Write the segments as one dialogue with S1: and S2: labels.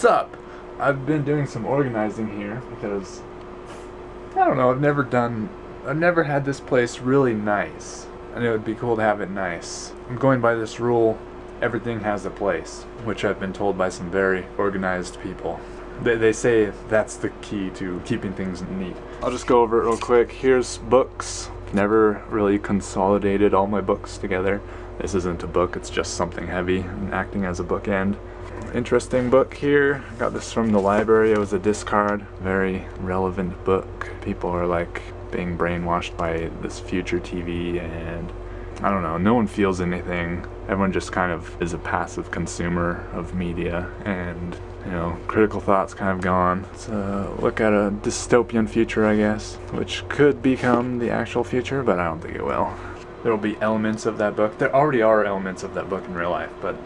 S1: What's up? I've been doing some organizing here because I don't know, I've never done I've never had this place really nice. And it would be cool to have it nice. I'm going by this rule, everything has a place, which I've been told by some very organized people. They, they say that's the key to keeping things neat. I'll just go over it real quick. Here's books. Never really consolidated all my books together. This isn't a book, it's just something heavy and acting as a bookend. Interesting book here. Got this from the library. It was a discard. Very relevant book. People are like being brainwashed by this future TV and I don't know, no one feels anything. Everyone just kind of is a passive consumer of media and you know, critical thought's kind of gone. Let's uh, look at a dystopian future, I guess, which could become the actual future, but I don't think it will. There will be elements of that book. There already are elements of that book in real life, but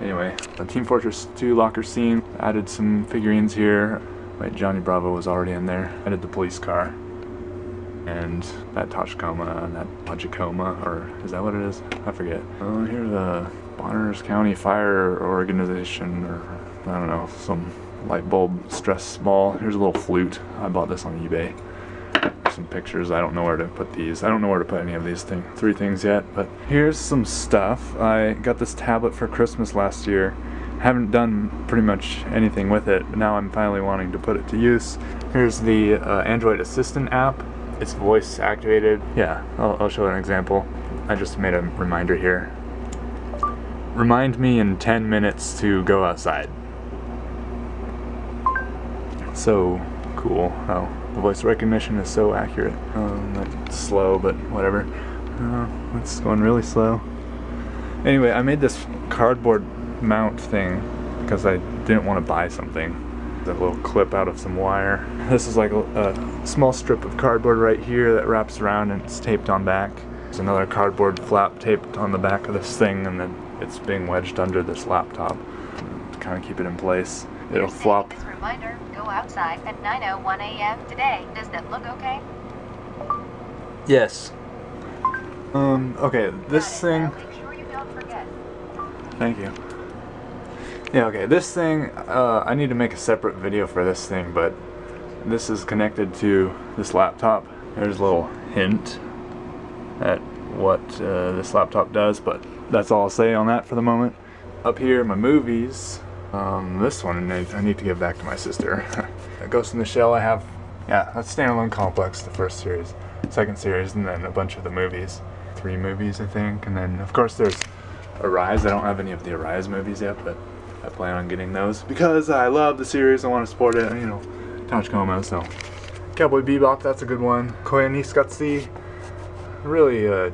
S1: anyway. The Team Fortress 2 locker scene. Added some figurines here. Wait, Johnny Bravo was already in there. Added the police car. And that Toshkoma and that Pachikoma, or is that what it is? I forget. Uh, oh, here's the Bonners County Fire Organization, or I don't know, some light bulb stress ball. Here's a little flute. I bought this on eBay. Some pictures. I don't know where to put these. I don't know where to put any of these things, three things yet. But here's some stuff. I got this tablet for Christmas last year. Haven't done pretty much anything with it, now I'm finally wanting to put it to use. Here's the uh, Android Assistant app. It's voice activated. Yeah, I'll, I'll show an example. I just made a reminder here. Remind me in 10 minutes to go outside so cool how the voice recognition is so accurate. Um, slow, but whatever. Uh, it's going really slow. Anyway, I made this cardboard mount thing because I didn't want to buy something. A little clip out of some wire. This is like a, a small strip of cardboard right here that wraps around and it's taped on back. There's another cardboard flap taped on the back of this thing and then it's being wedged under this laptop to kind of keep it in place. It'll flop.
S2: Reminder, go outside at 9.01 a.m. today. Does that look okay?
S1: Yes. Um, okay, this thing...
S2: Sure you don't forget.
S1: Thank you. Yeah, okay, this thing, uh, I need to make a separate video for this thing, but this is connected to this laptop. There's a little hint at what uh, this laptop does, but that's all I'll say on that for the moment. Up here, my movies. Um, this one I need to give back to my sister. Ghost in the Shell I have, yeah, that's Standalone Complex, the first series. Second series, and then a bunch of the movies. Three movies, I think, and then of course there's Arise. I don't have any of the Arise movies yet, but I plan on getting those because I love the series. I want to support it, you know, Tachikoma, so. Cowboy Bebop, that's a good one. Koyaanisqatsi, really a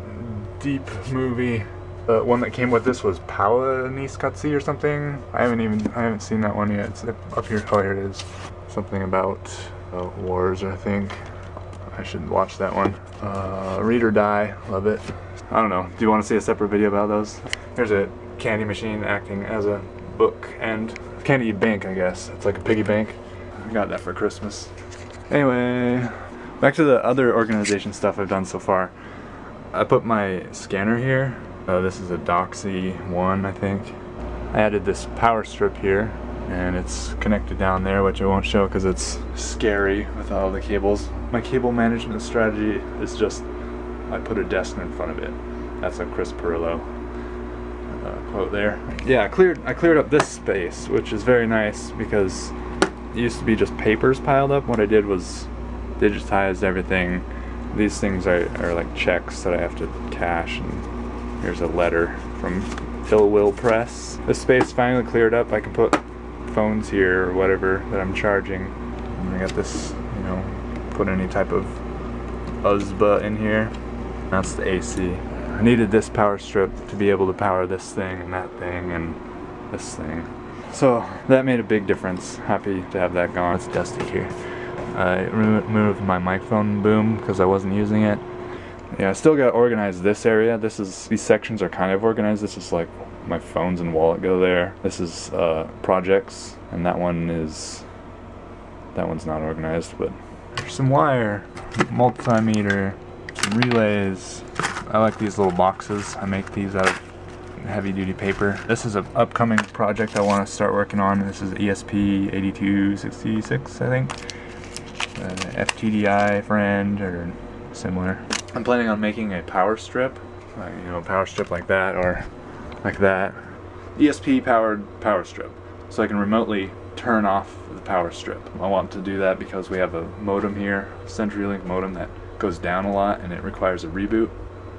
S1: deep movie. The one that came with this was Pawa or something. I haven't even, I haven't seen that one yet. It's up here, oh here it is. Something about uh, wars, I think. I should watch that one. Uh, Read or Die, love it. I don't know, do you want to see a separate video about those? Here's a candy machine acting as a book and candy bank, I guess. It's like a piggy bank. I got that for Christmas. Anyway, back to the other organization stuff I've done so far. I put my scanner here. Uh, this is a Doxie 1, I think. I added this power strip here, and it's connected down there, which I won't show because it's scary with all the cables. My cable management strategy is just, I put a desk in front of it. That's a Chris Pirillo uh, quote there. Yeah, I cleared, I cleared up this space, which is very nice because it used to be just papers piled up. What I did was digitized everything. These things are, are like checks that I have to cash and here's a letter from Phil Will Press. This space finally cleared up. I can put phones here or whatever that I'm charging. And I got this, you know, put any type of USB in here. That's the AC. I needed this power strip to be able to power this thing and that thing and this thing. So that made a big difference. Happy to have that gone. It's dusty here. I removed my microphone boom because I wasn't using it. Yeah, I still got to organize this area. This is these sections are kind of organized. This is like my phones and wallet go there. This is uh, projects, and that one is that one's not organized. But there's some wire, multimeter, some relays. I like these little boxes. I make these out of heavy duty paper. This is an upcoming project I want to start working on. This is ESP 8266, I think. Uh, FTDI friend or similar. I'm planning on making a power strip, you know, a power strip like that or like that. ESP powered power strip. So I can remotely turn off the power strip. I want to do that because we have a modem here, CenturyLink modem that goes down a lot and it requires a reboot.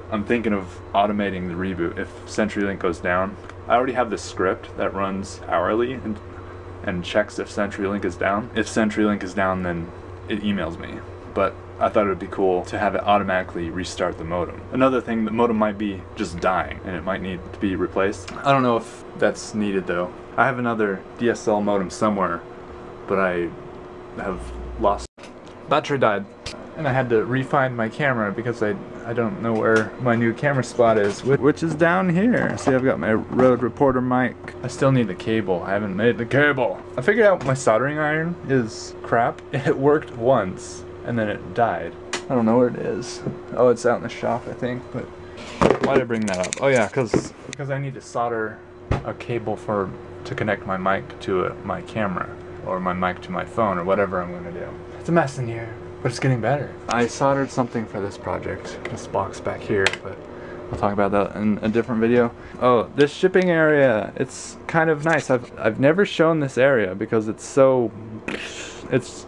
S1: I'm thinking of automating the reboot if CenturyLink goes down. I already have this script that runs hourly and, and checks if CenturyLink is down. If CenturyLink is down, then it emails me. But I thought it would be cool to have it automatically restart the modem. Another thing, the modem might be just dying and it might need to be replaced. I don't know if that's needed though. I have another DSL modem somewhere, but I have lost. Battery died and I had to refine my camera because I I don't know where my new camera spot is, which is down here. See, I've got my Rode Reporter mic. I still need the cable. I haven't made the cable. I figured out my soldering iron is crap. It worked once, and then it died. I don't know where it is. Oh, it's out in the shop, I think, but why did I bring that up? Oh yeah, because because I need to solder a cable for to connect my mic to a, my camera or my mic to my phone or whatever I'm gonna do. It's a mess in here. But it's getting better. I soldered something for this project, this box back here, but I'll talk about that in a different video. Oh, this shipping area, it's kind of nice. I've, I've never shown this area because it's so, it's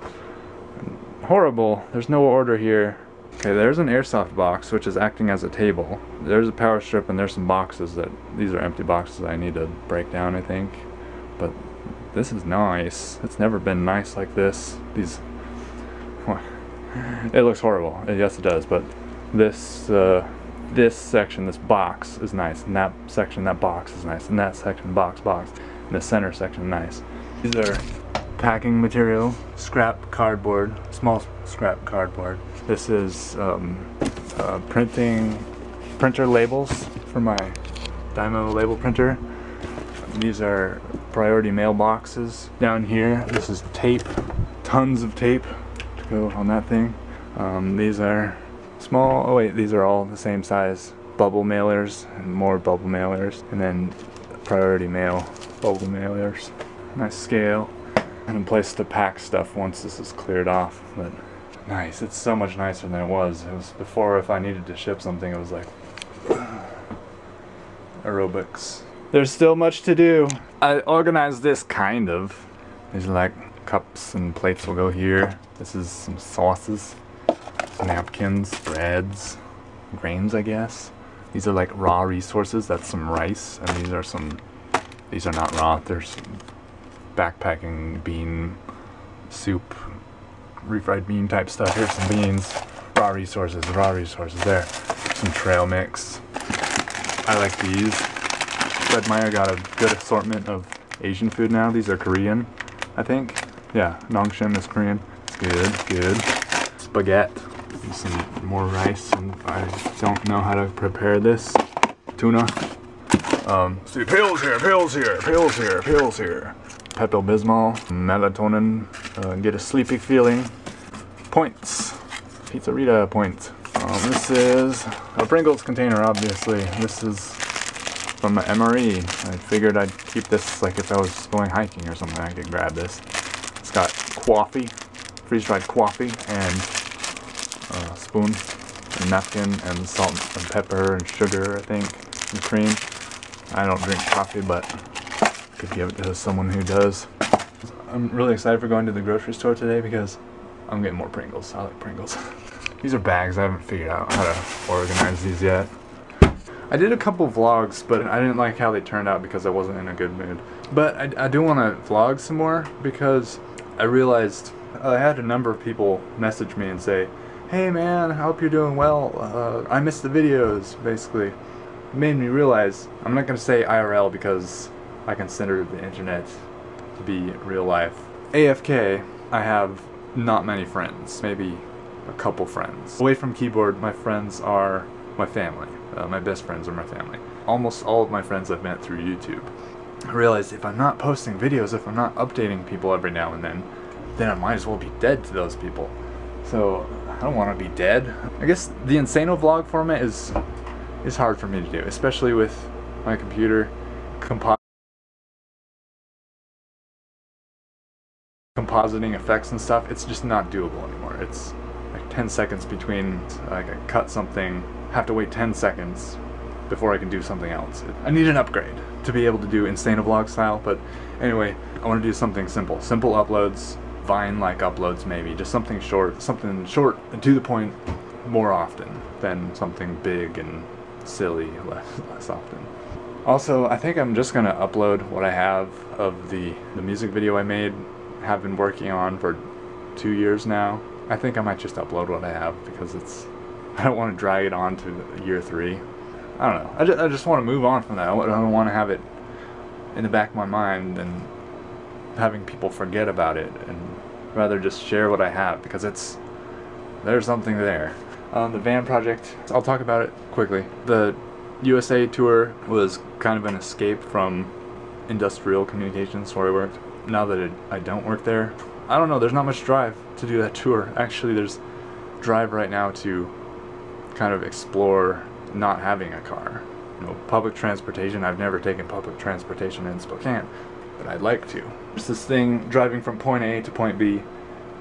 S1: horrible. There's no order here. Okay, there's an airsoft box which is acting as a table. There's a power strip and there's some boxes that, these are empty boxes I need to break down I think. But this is nice. It's never been nice like this. These, it looks horrible. Yes, it does. But this uh, this section, this box is nice, and that section, that box is nice, and that section, box, box, and the center section, nice. These are packing material, scrap cardboard, small scrap cardboard. This is um, uh, printing printer labels for my Dymo label printer. These are priority mailboxes. Down here, this is tape, tons of tape to go on that thing. Um, these are small, oh wait, these are all the same size bubble mailers and more bubble mailers and then priority mail bubble mailers. Nice scale and a place to pack stuff once this is cleared off. But nice, it's so much nicer than it was. It was before if I needed to ship something it was like aerobics. There's still much to do. I organized this kind of. These are like cups and plates will go here. This is some sauces, napkins, breads, grains, I guess. These are like raw resources. That's some rice, and these are some. These are not raw. There's backpacking bean soup, refried bean type stuff. Here's some beans, raw resources, raw resources. There, some trail mix. I like these. Fred Meyer got a good assortment of Asian food now. These are Korean, I think. Yeah, Nongshim is Korean. Good, good. Spaghetti. Some more rice, and I don't know how to prepare this. Tuna. Um, see, pills here, pills here, pills here, pills here. Pepto Bismol, melatonin, uh, get a sleepy feeling. Points. Pizzeria points. Um, this is a Pringles container, obviously. This is from the MRE. I figured I'd keep this, like if I was going hiking or something, I could grab this. It's got coffee, freeze-dried coffee, and a spoon, and napkin, and salt and pepper and sugar, I think, and cream. I don't drink coffee, but could give it to someone who does. I'm really excited for going to the grocery store today because I'm getting more Pringles. I like Pringles. these are bags. I haven't figured out how to organize these yet. I did a couple vlogs, but I didn't like how they turned out because I wasn't in a good mood. But I, I do want to vlog some more because I realized I had a number of people message me and say, hey man, I hope you're doing well. Uh, I missed the videos, basically. It made me realize I'm not going to say IRL because I consider the internet to be real life. AFK, I have not many friends, maybe a couple friends. Away from keyboard, my friends are my family. Uh, my best friends are my family. Almost all of my friends I've met through YouTube. I realized if I'm not posting videos, if I'm not updating people every now and then, then I might as well be dead to those people. So I don't want to be dead. I guess the Insano vlog format is is hard for me to do, especially with my computer, compo compositing effects and stuff, it's just not doable anymore. It's like 10 seconds between, like I cut something, have to wait 10 seconds before I can do something else. I need an upgrade to be able to do Insane Vlog style, but anyway, I want to do something simple. Simple uploads, Vine-like uploads maybe, just something short, something short and to the point more often than something big and silly less, less often. Also, I think I'm just gonna upload what I have of the, the music video I made, have been working on for two years now. I think I might just upload what I have because it's, I don't want to drag it on to year three. I don't know. I just, I just want to move on from that. I don't want to have it in the back of my mind and having people forget about it and rather just share what I have because it's there's something there. Um, the van project, I'll talk about it quickly. The USA tour was kind of an escape from industrial communications where I worked. Now that it, I don't work there, I don't know, there's not much drive to do that tour. Actually, there's drive right now to kind of explore not having a car. You know, public transportation, I've never taken public transportation in Spokane, but I'd like to. There's this thing, driving from point A to point B,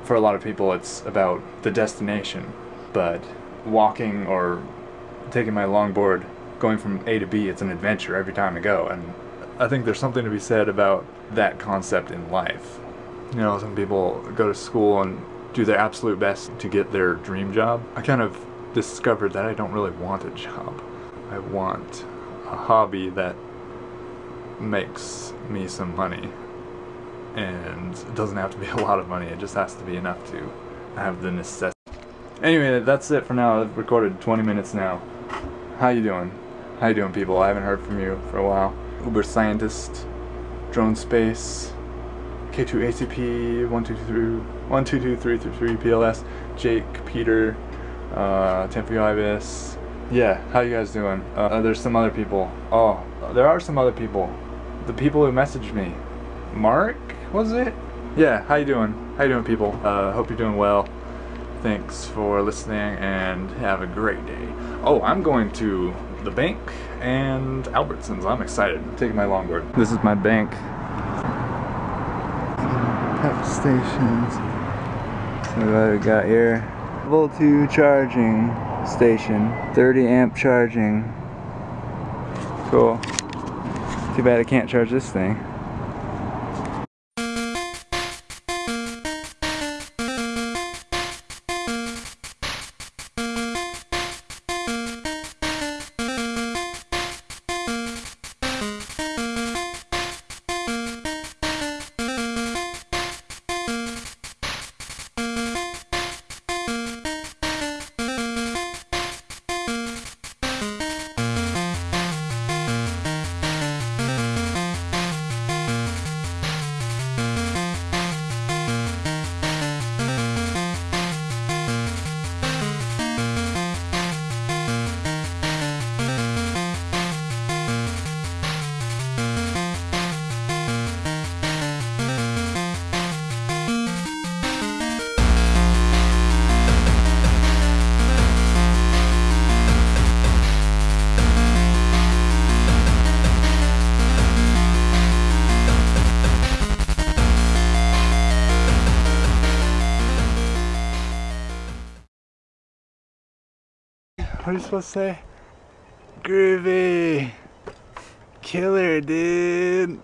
S1: for a lot of people it's about the destination, but walking or taking my longboard, going from A to B, it's an adventure every time I go, and I think there's something to be said about that concept in life. You know, some people go to school and do their absolute best to get their dream job. I kind of discovered that I don't really want a job. I want a hobby that makes me some money. And it doesn't have to be a lot of money, it just has to be enough to have the necessity. Anyway, that's it for now. I've recorded 20 minutes now. How you doing? How you doing, people? I haven't heard from you for a while. Uber Scientist, Drone Space, K2ACP, 1223333 PLS, Jake, Peter, uh, Tempe Ibis. Yeah, how you guys doing? Uh, uh, there's some other people. Oh, there are some other people. The people who messaged me. Mark, was it? Yeah, how you doing? How you doing, people? Uh, hope you're doing well. Thanks for listening and have a great day. Oh, I'm going to the bank and Albertsons. I'm excited. I'm taking my longboard. This is my bank. Pep stations. So what we got here? level 2 charging station 30 amp charging cool too bad I can't charge this thing What are you supposed to say? Groovy! Killer, dude!